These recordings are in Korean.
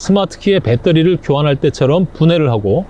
스마트키의 배터리를 교환할 때처럼 분해를 하고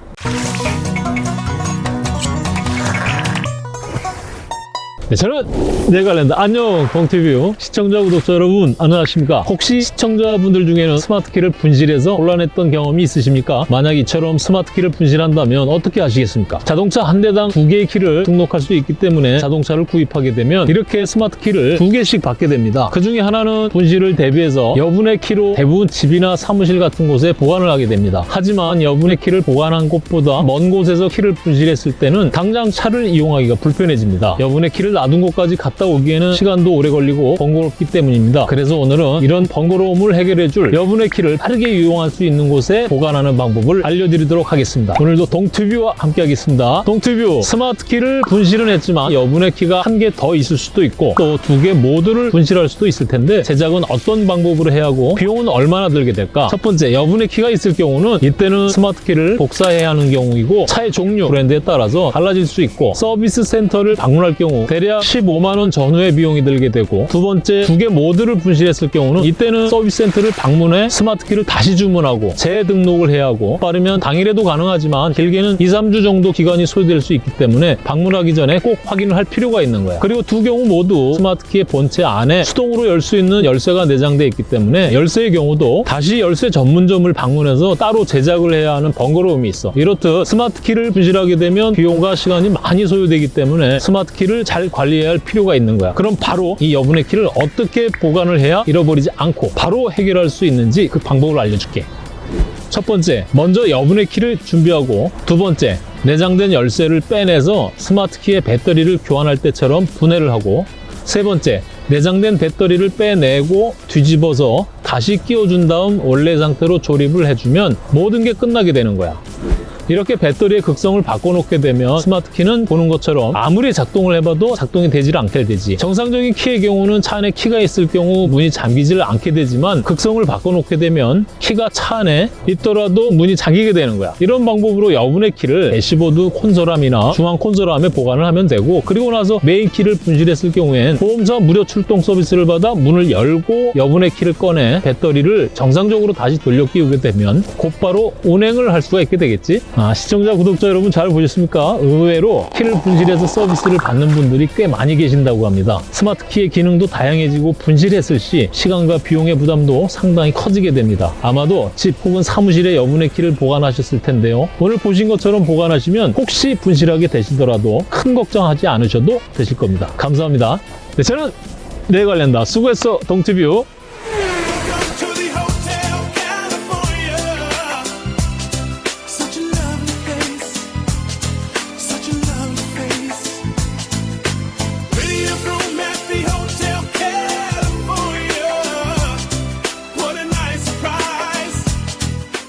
네, 저는 네갈랜드 안녕 동티뷰 시청자 구독자 여러분 안녕하십니까? 혹시 시청자분들 중에는 스마트키를 분실해서 곤란했던 경험이 있으십니까? 만약 이처럼 스마트키를 분실한다면 어떻게 하시겠습니까? 자동차 한 대당 두 개의 키를 등록할 수 있기 때문에 자동차를 구입하게 되면 이렇게 스마트키를 두 개씩 받게 됩니다. 그 중에 하나는 분실을 대비해서 여분의 키로 대부분 집이나 사무실 같은 곳에 보관을 하게 됩니다. 하지만 여분의 키를 보관한 곳보다 먼 곳에서 키를 분실했을 때는 당장 차를 이용하기가 불편해집니다. 여분의 키를 놔둔 곳까지 갔다 오기에는 시간도 오래 걸리고 번거롭기 때문입니다. 그래서 오늘은 이런 번거로움을 해결해줄 여분의 키를 빠르게 이용할 수 있는 곳에 보관하는 방법을 알려드리도록 하겠습니다. 오늘도 동튜뷰와 함께 하겠습니다. 동튜뷰 스마트 키를 분실은 했지만 여분의 키가 한 개 더 있을 수도 있고 또 두 개 모두를 분실할 수도 있을 텐데 제작은 어떤 방법으로 해야 하고 비용은 얼마나 들게 될까? 첫 번째 여분의 키가 있을 경우는 이때는 스마트 키를 복사해야 하는 경우이고 차의 종류, 브랜드에 따라서 달라질 수 있고 서비스 센터를 방문할 경우 대략 15만 원 전후의 비용이 들게 되고 두 번째 두 개 모두를 분실했을 경우는 이때는 서비스 센터를 방문해 스마트키를 다시 주문하고 재등록을 해야 하고 빠르면 당일에도 가능하지만 길게는 2, 3주 정도 기간이 소요될 수 있기 때문에 방문하기 전에 꼭 확인을 할 필요가 있는 거야. 그리고 두 경우 모두 스마트키의 본체 안에 수동으로 열 수 있는 열쇠가 내장되어 있기 때문에 열쇠의 경우도 다시 열쇠 전문점을 방문해서 따로 제작을 해야 하는 번거로움이 있어. 이렇듯 스마트키를 분실하게 되면 비용과 시간이 많이 소요되기 때문에 스마트키를 잘 관리해야 할 필요가 있는 거야. 그럼 바로 이 여분의 키를 어떻게 보관을 해야 잃어버리지 않고 바로 해결할 수 있는지 그 방법을 알려줄게. 첫 번째, 먼저 여분의 키를 준비하고 두 번째, 내장된 열쇠를 빼내서 스마트키의 배터리를 교환할 때처럼 분해를 하고 세 번째, 내장된 배터리를 빼내고 뒤집어서 다시 끼워준 다음 원래 상태로 조립을 해주면 모든 게 끝나게 되는 거야. 이렇게 배터리의 극성을 바꿔놓게 되면 스마트키는 보는 것처럼 아무리 작동을 해봐도 작동이 되질 않게 되지. 정상적인 키의 경우는 차 안에 키가 있을 경우 문이 잠기질 않게 되지만 극성을 바꿔놓게 되면 키가 차 안에 있더라도 문이 잠기게 되는 거야. 이런 방법으로 여분의 키를 대시보드 콘솔함이나 중앙 콘솔함에 보관을 하면 되고 그리고 나서 메인 키를 분실했을 경우엔 보험사 무료 출동 서비스를 받아 문을 열고 여분의 키를 꺼내 배터리를 정상적으로 다시 돌려 끼우게 되면 곧바로 운행을 할 수가 있게 되겠지 아, 시청자, 구독자 여러분 잘 보셨습니까? 의외로 키를 분실해서 서비스를 받는 분들이 꽤 많이 계신다고 합니다. 스마트 키의 기능도 다양해지고 분실했을 시 시간과 비용의 부담도 상당히 커지게 됩니다. 아마도 집 혹은 사무실에 여분의 키를 보관하셨을 텐데요. 오늘 보신 것처럼 보관하시면 혹시 분실하게 되시더라도 큰 걱정하지 않으셔도 되실 겁니다. 감사합니다. 네, 저는 내 관련다. 수고했어, 동티뷰.